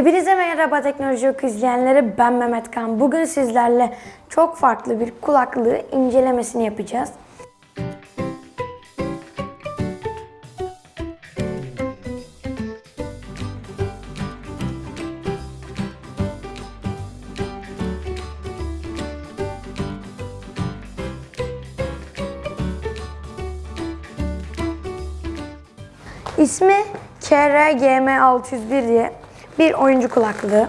Hepinize merhaba Teknoloji Oku izleyenleri ben Mehmet Kan. Bugün sizlerle çok farklı bir kulaklığı incelemesini yapacağız. İsmi KRGM601 diye bir oyuncu kulaklığı.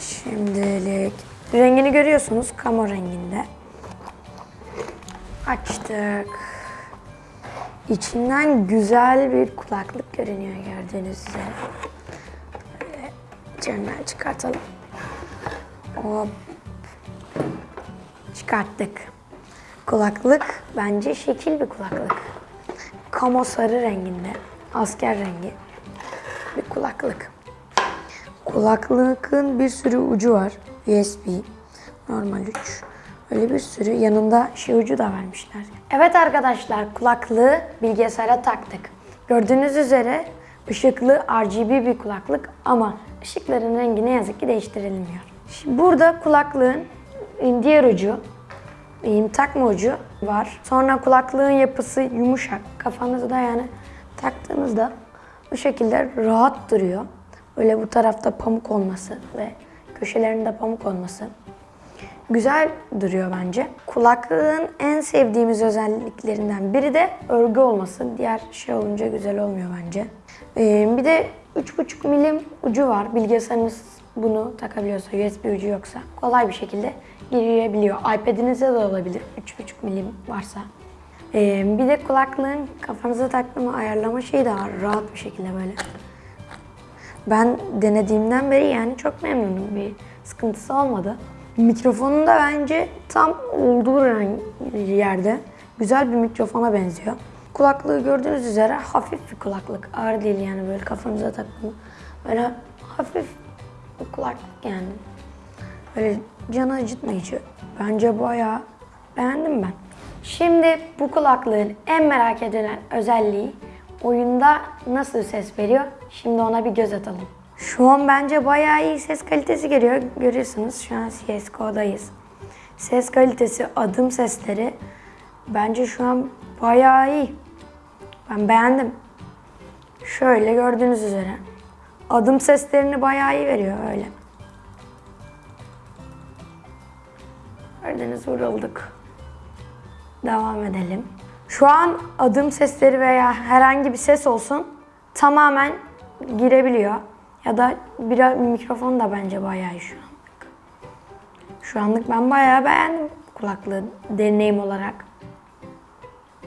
Şimdilik rengini görüyorsunuz kamo renginde. Açtık. İçinden güzel bir kulaklık görünüyor gördüğünüz üzere. Böyle içinden çıkartalım. Hop. Çıkarttık. Kulaklık bence şekil bir kulaklık. Kamo sarı renginde. Asker rengi. Kulaklık. Kulaklığın bir sürü ucu var. USB, normal uç. Öyle bir sürü yanında şey ucu da vermişler. Evet arkadaşlar kulaklığı bilgisayara taktık. Gördüğünüz üzere ışıklı RGB bir kulaklık ama ışıkların rengi ne yazık ki değiştirilmiyor. Şimdi burada kulaklığın diğer ucu takma ucu var. Sonra kulaklığın yapısı yumuşak. Kafanızda yani taktığınızda bu şekilde rahat duruyor. Böyle bu tarafta pamuk olması ve köşelerinde pamuk olması güzel duruyor bence. Kulaklığın en sevdiğimiz özelliklerinden biri de örgü olması. Diğer şey olunca güzel olmuyor bence. Ee, bir de 3.5 milim ucu var. Bilgisayarınız bunu takabiliyorsa, USB ucu yoksa kolay bir şekilde girebiliyor. iPad'inize de olabilir 3.5 milim varsa. Ee, bir de kulaklığın kafanıza taktığımı ayarlama şeyi de var. Rahat bir şekilde böyle. Ben denediğimden beri yani çok memnunum. Bir sıkıntısı olmadı. Mikrofonun da bence tam olduğu yerde. Güzel bir mikrofona benziyor. Kulaklığı gördüğünüz üzere hafif bir kulaklık. Ağır değil yani böyle kafanıza takın. Böyle hafif bir kulaklık yani. Böyle canı acıtmayıcı. Bence bayağı beğendim ben. Şimdi bu kulaklığın en merak edilen özelliği oyunda nasıl ses veriyor? Şimdi ona bir göz atalım. Şu an bence bayağı iyi ses kalitesi geliyor. Görüyorsunuz şu an CSGO'dayız. Ses kalitesi, adım sesleri bence şu an bayağı iyi. Ben beğendim. Şöyle gördüğünüz üzere. Adım seslerini bayağı iyi veriyor öyle. Gördüğünüz vurulduk. Devam edelim. Şu an adım sesleri veya herhangi bir ses olsun tamamen girebiliyor. Ya da bir mikrofon da bence bayağı iyi şu anlık. Şu anlık ben bayağı beğendim kulaklığı deneyim olarak.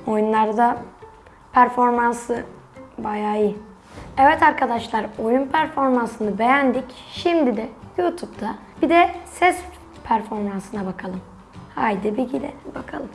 Oyunlarda performansı bayağı iyi. Evet arkadaşlar oyun performansını beğendik. Şimdi de YouTube'da bir de ses performansına bakalım. Haydi bir gidelim bakalım.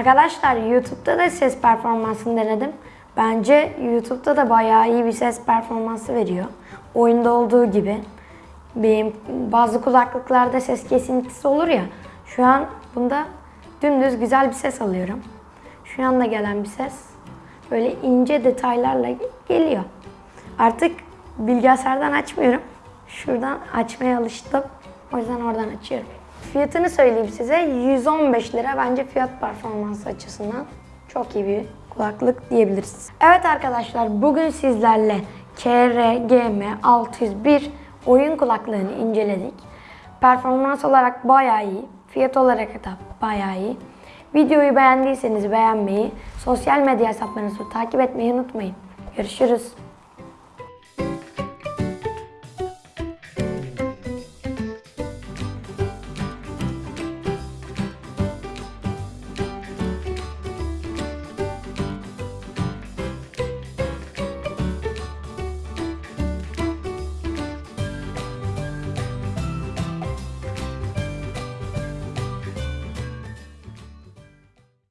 Arkadaşlar YouTube'da da ses performansını denedim. Bence YouTube'da da bayağı iyi bir ses performansı veriyor. Oyunda olduğu gibi. Benim bazı kulaklıklarda ses kesintisi olur ya. Şu an bunda dümdüz güzel bir ses alıyorum. Şu anda gelen bir ses böyle ince detaylarla geliyor. Artık bilgisayardan açmıyorum. Şuradan açmaya alıştım. O yüzden oradan açıyorum. Fiyatını söyleyeyim size. 115 lira bence fiyat performansı açısından çok iyi bir kulaklık diyebiliriz. Evet arkadaşlar bugün sizlerle KRGM 601 oyun kulaklığını inceledik. Performans olarak bayağı iyi. Fiyat olarak da bayağı iyi. Videoyu beğendiyseniz beğenmeyi, sosyal medya hesaplarınızı takip etmeyi unutmayın. Görüşürüz.